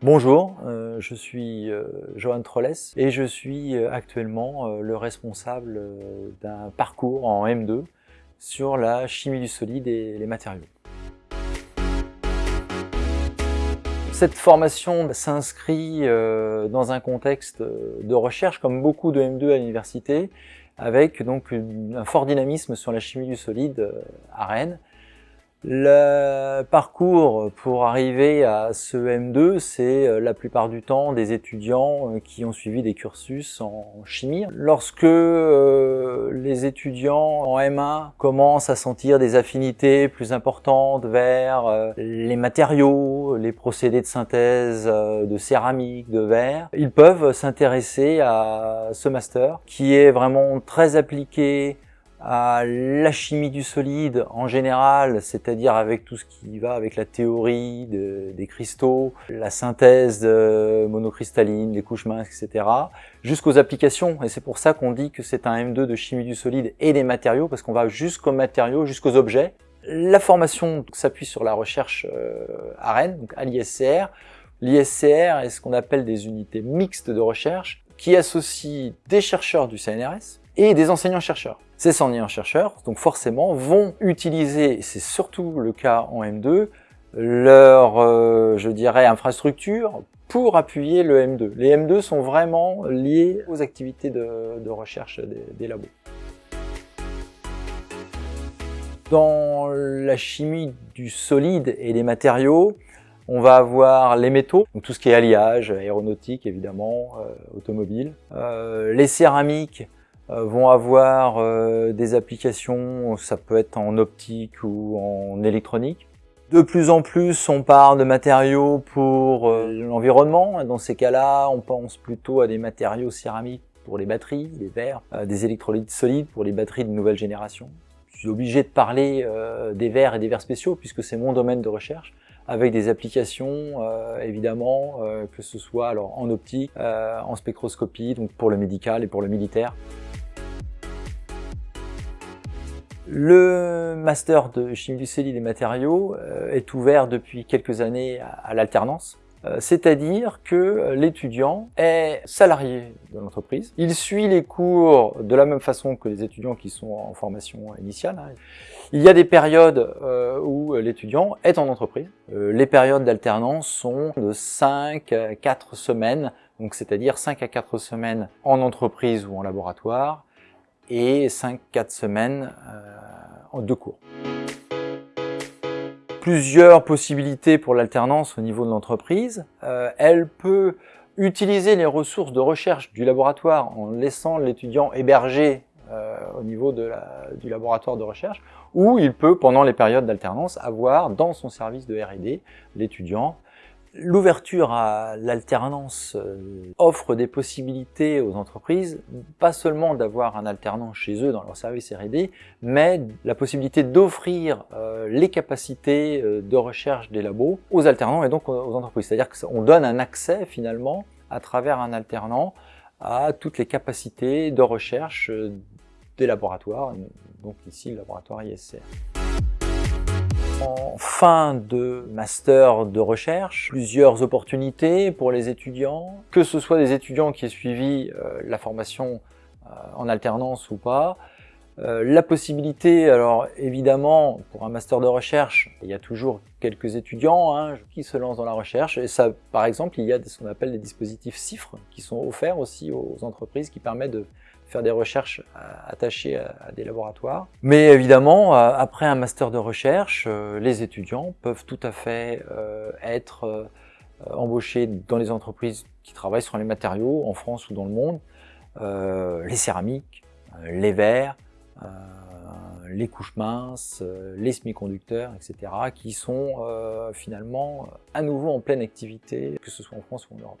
Bonjour, euh, je suis euh, Johan Trollès et je suis euh, actuellement le responsable d'un parcours en M2 sur la chimie du solide et les matériaux. Cette formation s'inscrit dans un contexte de recherche comme beaucoup de M2 à l'université avec donc un fort dynamisme sur la chimie du solide à Rennes le parcours pour arriver à ce M2, c'est euh, la plupart du temps des étudiants euh, qui ont suivi des cursus en chimie. Lorsque euh, les étudiants en M1 commencent à sentir des affinités plus importantes vers les matériaux, les procédés de synthèse de céramique, de verre, ils peuvent s'intéresser à ce master qui est vraiment très appliqué à la chimie du solide en général, c'est-à-dire avec tout ce qui va avec la théorie des cristaux, la synthèse monocristalline, les couches minces, etc., jusqu'aux applications. Et c'est pour ça qu'on dit que c'est un M2 de chimie du solide et des matériaux, parce qu'on va jusqu'aux matériaux, jusqu'aux objets. La formation s'appuie sur la recherche euh, à Rennes, donc à l'ISCR. L'ISCR est ce qu'on appelle des unités mixtes de recherche qui associent des chercheurs du CNRS et des enseignants-chercheurs. Ces enseignants-chercheurs, donc forcément, vont utiliser, c'est surtout le cas en M2, leur, euh, je dirais, infrastructure pour appuyer le M2. Les M2 sont vraiment liés aux activités de, recherche des, labos. Dans la chimie du solide et des matériaux, on va avoir les métaux, donc tout ce qui est alliage, aéronautique évidemment, euh, automobile. Euh, les céramiques, vont avoir euh, des applications, ça peut être en optique ou en électronique. De plus en plus, on parle de matériaux pour euh, l'environnement. Dans ces cas-là, on pense plutôt à des matériaux céramiques pour les batteries, les verres, des électrolytes solides pour les batteries de nouvelle génération. Je suis obligé de parler des verres et des verres spéciaux puisque c'est mon domaine de recherche avec des applications évidemment que ce soit alors en optique, en spectroscopie, donc pour le médical et pour le militaire. Le master de chimie du solide et matériaux euh, est ouvert depuis quelques années à l'alternance. Euh, c'est-à-dire que l'étudiant est salarié de l'entreprise. Il suit les cours de la même façon que les étudiants qui sont en formation initiale. Hein. Il y a des périodes euh, où l'étudiant est en entreprise. Les périodes d'alternance sont de 5 à 4 semaines, donc c'est-à-dire 5 à 4 semaines en entreprise ou en laboratoire, et 5-4 semaines euh, en deux cours. Plusieurs possibilités pour l'alternance au niveau de l'entreprise. Euh, elle peut utiliser les ressources de recherche du laboratoire en laissant l'étudiant hébergé euh, au niveau de du laboratoire de recherche, ou il peut, pendant les périodes d'alternance, avoir dans son service de R&D l'étudiant L'ouverture à l'alternance euh, offre des possibilités aux entreprises, pas seulement d'avoir un alternant chez eux dans leur service R&D, mais la possibilité d'offrir euh, les capacités euh, de recherche des labos aux alternants et donc aux entreprises. C'est-à-dire qu'on donne un accès finalement à travers un alternant à toutes les capacités de recherche des laboratoires, donc ici le laboratoire ISCR. En fin de master de recherche, plusieurs opportunités pour les étudiants, que ce soit des étudiants qui aient suivi euh, la formation euh, en alternance ou pas, euh, la possibilité, alors évidemment, pour un master de recherche, il y a toujours quelques étudiants hein, qui se lancent dans la recherche. Et ça, par exemple, il y a ce qu'on appelle des dispositifs CIFRE qui sont offerts aussi aux entreprises qui permettent de faire des recherches attachées à, des laboratoires. Mais évidemment, après un master de recherche, euh, les étudiants peuvent tout à fait euh, être embauchés dans les entreprises qui travaillent sur les matériaux en France ou dans le monde, les céramiques, les verres, euh, les couches minces, euh, les semi-conducteurs, etc., qui sont euh, finalement à nouveau en pleine activité, que ce soit en France ou en Europe.